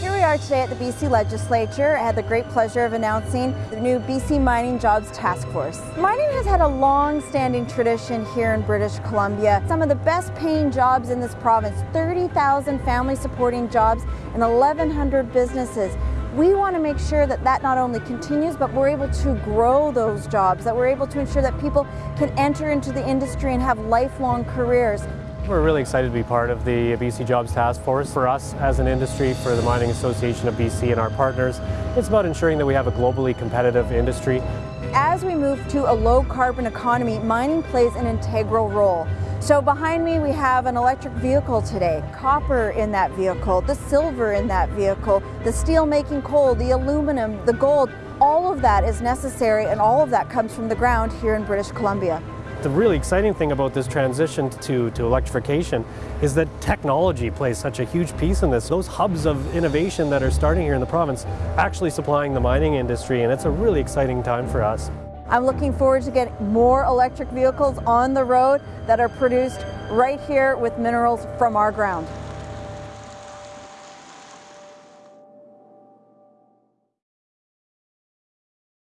Here we are today at the BC Legislature. I had the great pleasure of announcing the new BC Mining Jobs Task Force. Mining has had a long-standing tradition here in British Columbia. Some of the best paying jobs in this province, 30,000 family supporting jobs and 1,100 businesses. We want to make sure that that not only continues, but we're able to grow those jobs, that we're able to ensure that people can enter into the industry and have lifelong careers. We're really excited to be part of the BC Jobs Task Force. For us as an industry, for the Mining Association of BC and our partners, it's about ensuring that we have a globally competitive industry. As we move to a low carbon economy, mining plays an integral role. So behind me we have an electric vehicle today, copper in that vehicle, the silver in that vehicle, the steel making coal, the aluminum, the gold, all of that is necessary and all of that comes from the ground here in British Columbia. The really exciting thing about this transition to, to electrification is that technology plays such a huge piece in this. Those hubs of innovation that are starting here in the province actually supplying the mining industry and it's a really exciting time for us. I'm looking forward to getting more electric vehicles on the road that are produced right here with minerals from our ground.